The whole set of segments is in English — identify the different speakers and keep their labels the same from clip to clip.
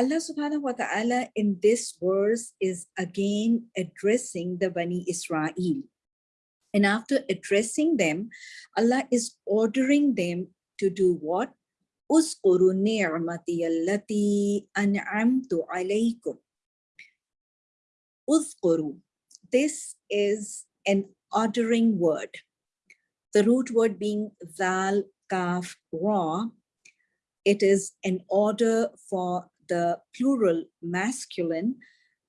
Speaker 1: Allah subhanahu wa ta'ala in this verse is again addressing the Bani Israel. And after addressing them, Allah is ordering them to do what? Uskuru ni'mati allati an'amtu alaykum. Uskuru. This is an ordering word. The root word being zal, kaf, ra. It is an order for the plural masculine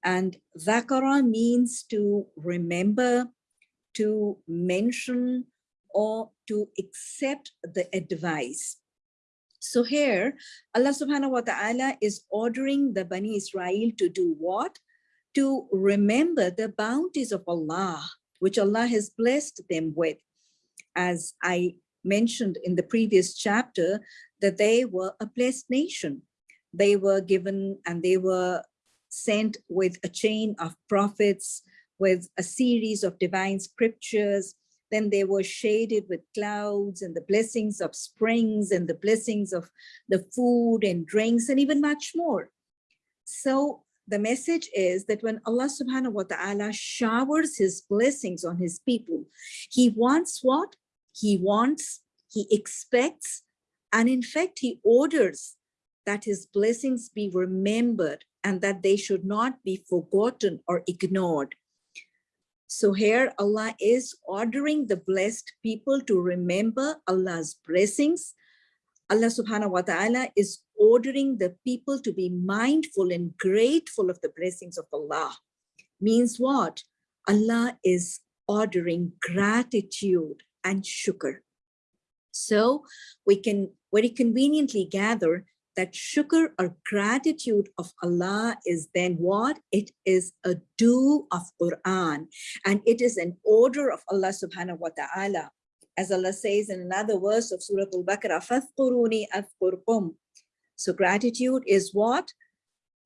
Speaker 1: and zakara means to remember, to mention or to accept the advice. So here, Allah subhanahu wa ta'ala is ordering the Bani Israel to do what? To remember the bounties of Allah, which Allah has blessed them with. As I mentioned in the previous chapter, that they were a blessed nation. They were given and they were sent with a chain of prophets, with a series of divine scriptures. Then they were shaded with clouds and the blessings of springs and the blessings of the food and drinks and even much more. So the message is that when Allah subhanahu wa ta'ala showers his blessings on his people, he wants what? He wants, he expects, and in fact, he orders that his blessings be remembered and that they should not be forgotten or ignored. So here Allah is ordering the blessed people to remember Allah's blessings. Allah subhanahu wa ta'ala is ordering the people to be mindful and grateful of the blessings of Allah. Means what? Allah is ordering gratitude and shukr. So we can very conveniently gather that shukr or gratitude of Allah is then what? It is a do of Quran and it is an order of Allah subhanahu wa ta'ala. As Allah says in another verse of Surah Al-Baqarah, فَاذْكُرُونِي أَذْكُرْكُمْ So gratitude is what?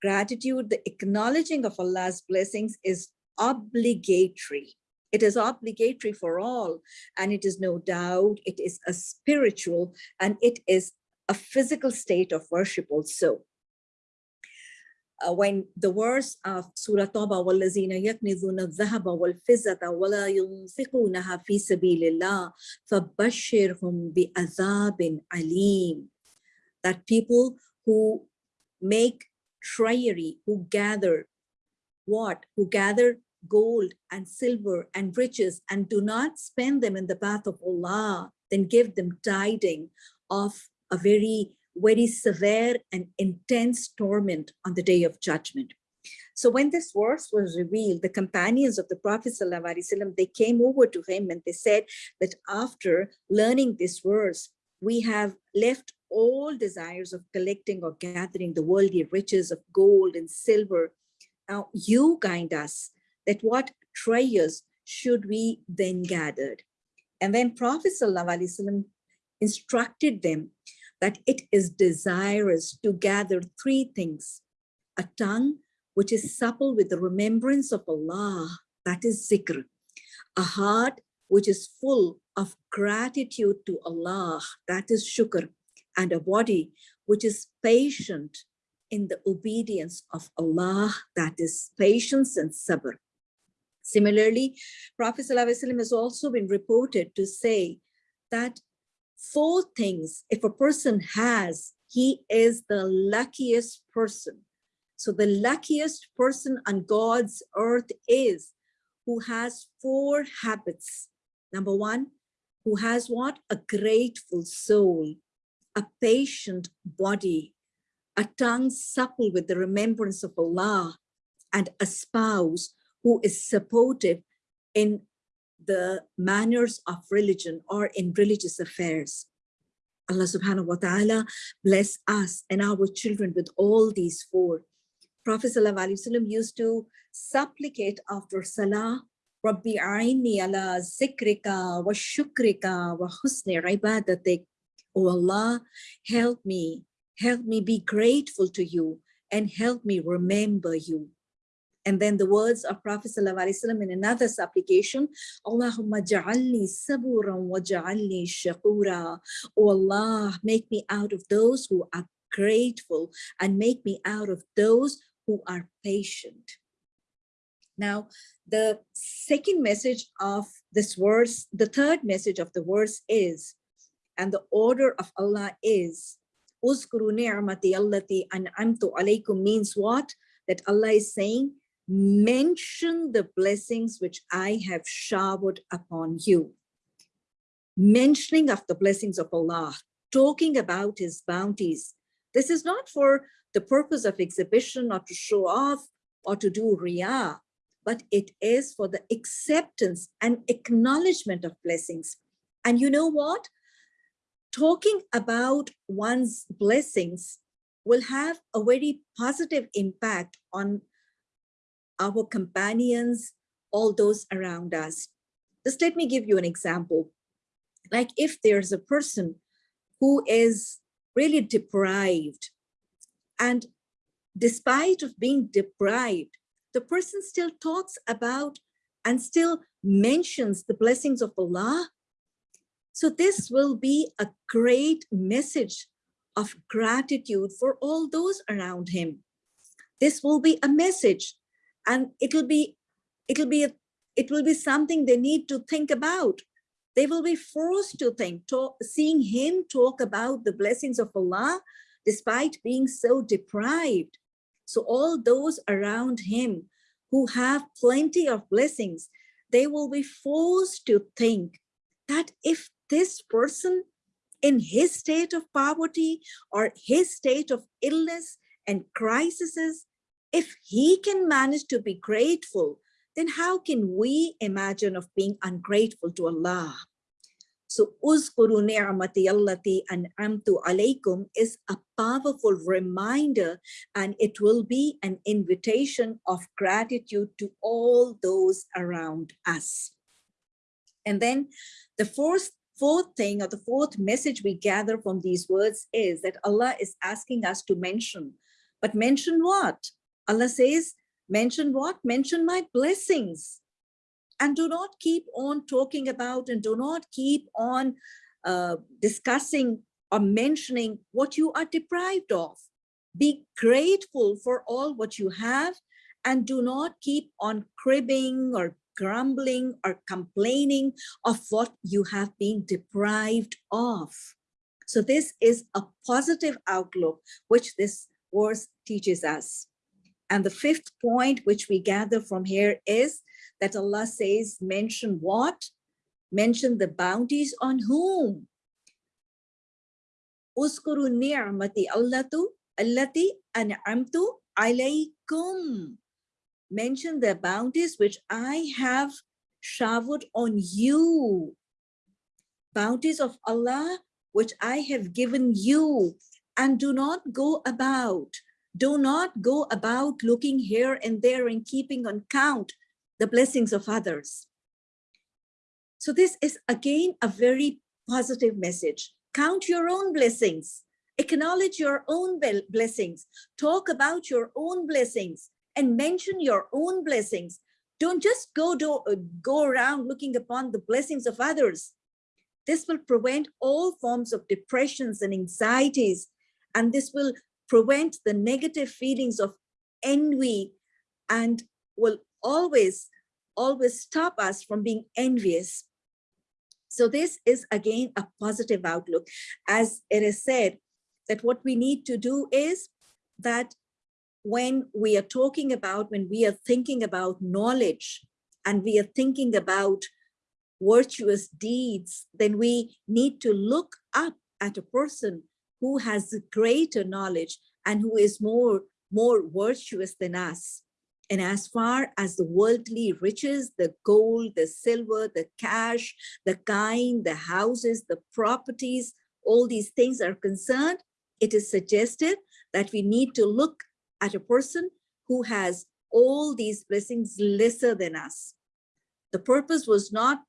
Speaker 1: Gratitude, the acknowledging of Allah's blessings is obligatory. It is obligatory for all, and it is no doubt, it is a spiritual, and it is a physical state of worship also. Uh, when the verse of Surah Tawbah, وَالَّذِينَ يَكْنِذُونَ الذَّهَبَ وَالْفِزَّةَ وَلَا يُنْفِقُونَهَا فِي سَبِيلِ اللَّهِ فَبَشِّرْهُمْ بِعَذَابٍ عَلِيمٍ That people who make treasury, who gather what? Who gather gold and silver and riches and do not spend them in the path of Allah, then give them tiding of a very, very severe and intense torment on the day of judgment. So when this verse was revealed, the companions of the Prophet ﷺ, they came over to him and they said that after learning this verse, we have left all desires of collecting or gathering the worldly riches of gold and silver. Now you guide us that what treasures should we then gather? And then Prophet ﷺ instructed them that it is desirous to gather three things. A tongue which is supple with the remembrance of Allah, that is zikr. A heart which is full of gratitude to Allah, that is shukr. And a body which is patient in the obedience of Allah, that is patience and sabr. Similarly, Prophet ﷺ has also been reported to say that four things if a person has, he is the luckiest person. So the luckiest person on God's earth is who has four habits. Number one, who has what? A grateful soul, a patient body, a tongue supple with the remembrance of Allah, and a spouse who is supportive in the manners of religion or in religious affairs. Allah subhanahu wa ta'ala bless us and our children with all these four. Prophet ﷺ used to supplicate after salah, Rabbi aini ala zikrika wa shukrika wa husni ibadatik. Oh Allah, help me, help me be grateful to you and help me remember you. And then the words of Prophet ﷺ in another supplication, Allahumma ja'alni saburan wa ja'alni shakura. Oh Allah, make me out of those who are grateful and make me out of those who are patient. Now, the second message of this verse, the third message of the verse is, and the order of Allah is, Uzkuru ni'mati allati an'amtu alaykum means what? That Allah is saying, mention the blessings which I have showered upon you. Mentioning of the blessings of Allah, talking about his bounties. This is not for the purpose of exhibition or to show off or to do riyah, but it is for the acceptance and acknowledgement of blessings. And you know what? Talking about one's blessings will have a very positive impact on our companions, all those around us. Just let me give you an example. Like if there's a person who is really deprived and despite of being deprived, the person still talks about and still mentions the blessings of Allah. So this will be a great message of gratitude for all those around him. This will be a message and it'll be it'll be a, it will be something they need to think about. They will be forced to think talk, seeing him talk about the blessings of allah despite being so deprived. So all those around him who have plenty of blessings they will be forced to think that if this person in his state of poverty or his state of illness and crises if he can manage to be grateful, then how can we imagine of being ungrateful to Allah? So Uzkuru ni'mati allati an'amtu alaykum is a powerful reminder and it will be an invitation of gratitude to all those around us. And then the fourth, fourth thing or the fourth message we gather from these words is that Allah is asking us to mention, but mention what? Allah says, mention what? Mention my blessings. And do not keep on talking about and do not keep on uh, discussing or mentioning what you are deprived of. Be grateful for all what you have and do not keep on cribbing or grumbling or complaining of what you have been deprived of. So this is a positive outlook, which this verse teaches us. And the fifth point, which we gather from here is that Allah says, mention what? Mention the bounties on whom? Uskuru ni'mati allatu allati an'amtu alaykum. Mention the bounties which I have showered on you. Bounties of Allah which I have given you and do not go about do not go about looking here and there and keeping on count the blessings of others. So this is again a very positive message. Count your own blessings, acknowledge your own blessings, talk about your own blessings and mention your own blessings. Don't just go, do, uh, go around looking upon the blessings of others. This will prevent all forms of depressions and anxieties, and this will prevent the negative feelings of envy and will always, always stop us from being envious. So this is again a positive outlook. As it is said, that what we need to do is that when we are talking about, when we are thinking about knowledge and we are thinking about virtuous deeds, then we need to look up at a person who has greater knowledge and who is more, more virtuous than us. And as far as the worldly riches, the gold, the silver, the cash, the kind, the houses, the properties, all these things are concerned, it is suggested that we need to look at a person who has all these blessings lesser than us. The purpose was not,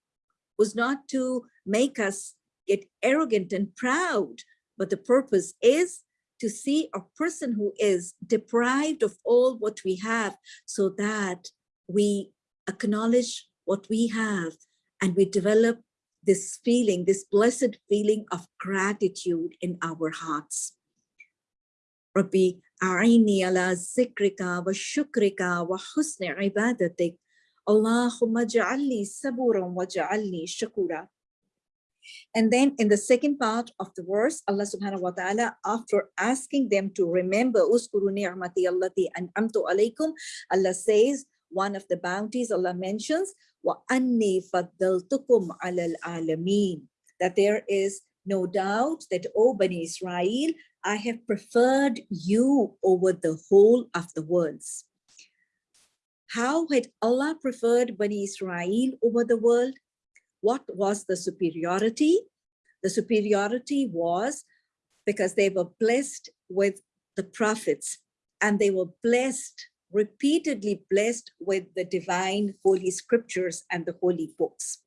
Speaker 1: was not to make us get arrogant and proud, but the purpose is to see a person who is deprived of all what we have so that we acknowledge what we have and we develop this feeling, this blessed feeling of gratitude in our hearts. ربي أعني على ذكرك وشكرك وحسن عبادتك اللهم اجعل لي صبورا واجعل لي شكورا and then in the second part of the verse, Allah subhanahu wa ta'ala, after asking them to remember, Uskuru ni'mati allati an'amtu alaykum, Allah says, one of the bounties Allah mentions, wa anni faddaltukum alal alameen, that there is no doubt that, O Bani Israel, I have preferred you over the whole of the worlds. How had Allah preferred Bani Israel over the world? What was the superiority? The superiority was because they were blessed with the prophets and they were blessed, repeatedly blessed with the divine holy scriptures and the holy books.